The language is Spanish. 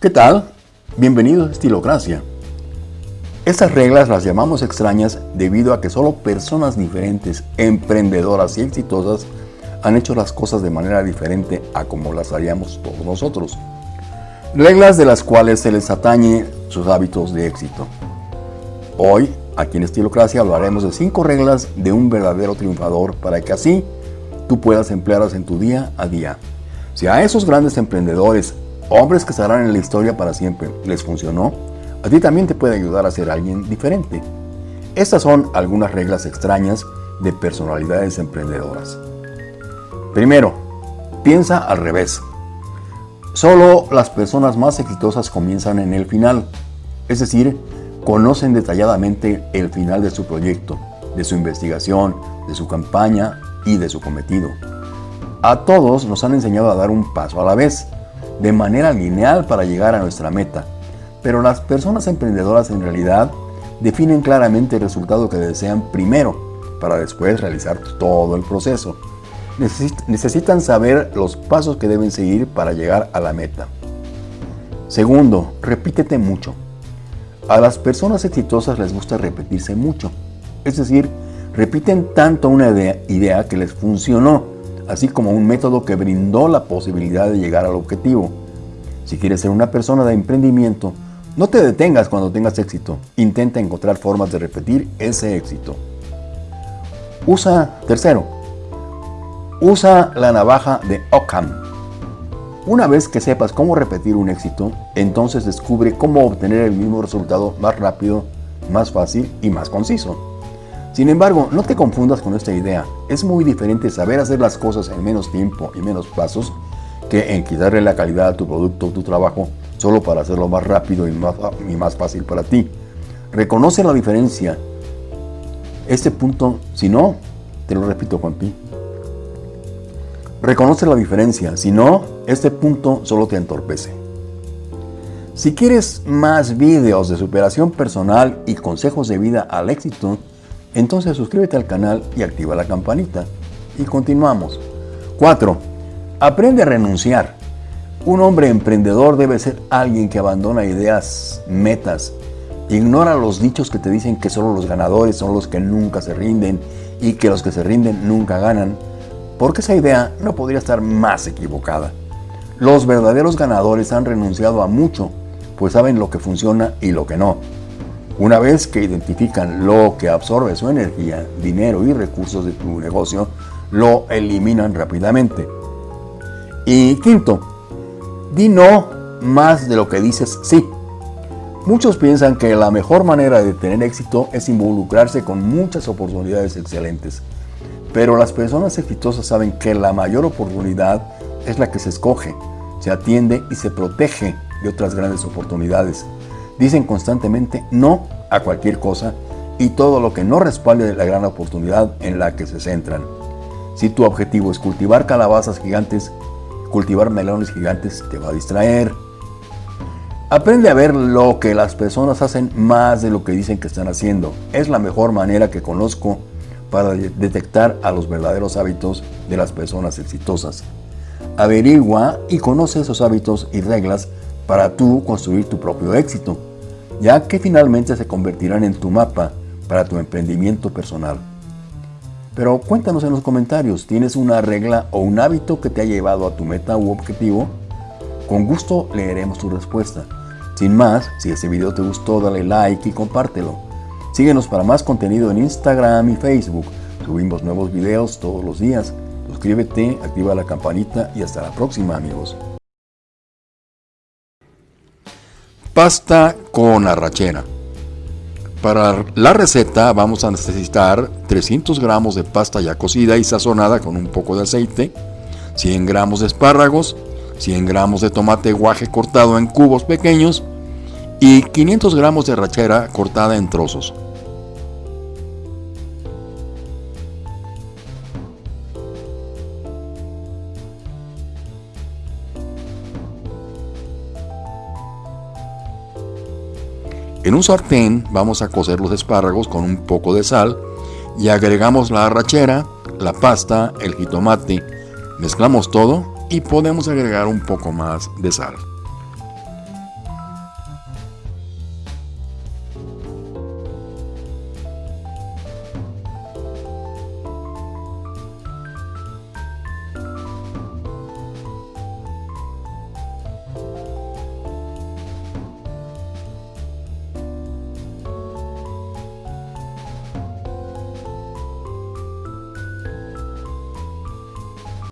¿Qué tal? Bienvenidos a Estilocracia. Estas reglas las llamamos extrañas debido a que solo personas diferentes, emprendedoras y exitosas han hecho las cosas de manera diferente a como las haríamos todos nosotros. Reglas de las cuales se les atañe sus hábitos de éxito. Hoy, aquí en Estilocracia, hablaremos de 5 reglas de un verdadero triunfador para que así tú puedas emplearlas en tu día a día. Si a esos grandes emprendedores hombres que estarán en la historia para siempre, les funcionó, a ti también te puede ayudar a ser alguien diferente. Estas son algunas reglas extrañas de personalidades emprendedoras. Primero, piensa al revés. Solo las personas más exitosas comienzan en el final, es decir, conocen detalladamente el final de su proyecto, de su investigación, de su campaña y de su cometido. A todos nos han enseñado a dar un paso a la vez, de manera lineal para llegar a nuestra meta. Pero las personas emprendedoras en realidad definen claramente el resultado que desean primero para después realizar todo el proceso. necesitan saber los pasos que deben seguir para llegar a la meta. Segundo, repítete mucho. A las personas exitosas les gusta repetirse mucho. Es decir, repiten tanto una idea que les funcionó así como un método que brindó la posibilidad de llegar al objetivo. Si quieres ser una persona de emprendimiento, no te detengas cuando tengas éxito. Intenta encontrar formas de repetir ese éxito. Usa, tercero, usa la navaja de Ockham. Una vez que sepas cómo repetir un éxito, entonces descubre cómo obtener el mismo resultado más rápido, más fácil y más conciso. Sin embargo, no te confundas con esta idea. Es muy diferente saber hacer las cosas en menos tiempo y menos pasos que en quitarle la calidad a tu producto o tu trabajo solo para hacerlo más rápido y más, y más fácil para ti. Reconoce la diferencia. Este punto, si no, te lo repito Juanpi. Reconoce la diferencia, si no, este punto solo te entorpece. Si quieres más videos de superación personal y consejos de vida al éxito, entonces suscríbete al canal y activa la campanita. Y continuamos. 4. Aprende a renunciar. Un hombre emprendedor debe ser alguien que abandona ideas, metas, ignora los dichos que te dicen que solo los ganadores son los que nunca se rinden y que los que se rinden nunca ganan, porque esa idea no podría estar más equivocada. Los verdaderos ganadores han renunciado a mucho, pues saben lo que funciona y lo que no. Una vez que identifican lo que absorbe su energía, dinero y recursos de tu negocio, lo eliminan rápidamente. Y quinto, di no más de lo que dices sí. Muchos piensan que la mejor manera de tener éxito es involucrarse con muchas oportunidades excelentes. Pero las personas exitosas saben que la mayor oportunidad es la que se escoge, se atiende y se protege de otras grandes oportunidades. Dicen constantemente no a cualquier cosa y todo lo que no respalde la gran oportunidad en la que se centran. Si tu objetivo es cultivar calabazas gigantes, cultivar melones gigantes te va a distraer. Aprende a ver lo que las personas hacen más de lo que dicen que están haciendo. Es la mejor manera que conozco para detectar a los verdaderos hábitos de las personas exitosas. Averigua y conoce esos hábitos y reglas para tú construir tu propio éxito, ya que finalmente se convertirán en tu mapa para tu emprendimiento personal. Pero cuéntanos en los comentarios, ¿tienes una regla o un hábito que te ha llevado a tu meta u objetivo? Con gusto leeremos tu respuesta. Sin más, si este video te gustó, dale like y compártelo. Síguenos para más contenido en Instagram y Facebook. Subimos nuevos videos todos los días. Suscríbete, activa la campanita y hasta la próxima amigos. Pasta con arrachera. Para la receta vamos a necesitar 300 gramos de pasta ya cocida y sazonada con un poco de aceite, 100 gramos de espárragos, 100 gramos de tomate guaje cortado en cubos pequeños y 500 gramos de arrachera cortada en trozos. En un sartén vamos a cocer los espárragos con un poco de sal y agregamos la arrachera, la pasta, el jitomate, mezclamos todo y podemos agregar un poco más de sal.